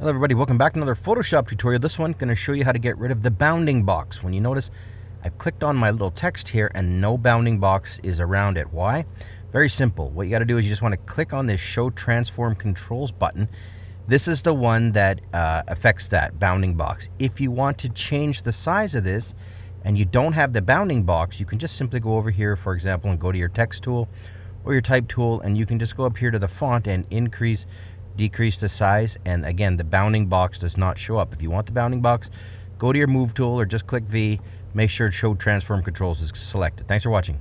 Hello everybody, welcome back to another Photoshop tutorial. This one going to show you how to get rid of the bounding box. When you notice, I've clicked on my little text here and no bounding box is around it. Why? Very simple. What you got to do is you just want to click on this Show Transform Controls button. This is the one that uh, affects that bounding box. If you want to change the size of this and you don't have the bounding box, you can just simply go over here, for example, and go to your text tool or your type tool and you can just go up here to the font and increase decrease the size and again the bounding box does not show up. If you want the bounding box go to your move tool or just click V. Make sure show transform controls is selected. Thanks for watching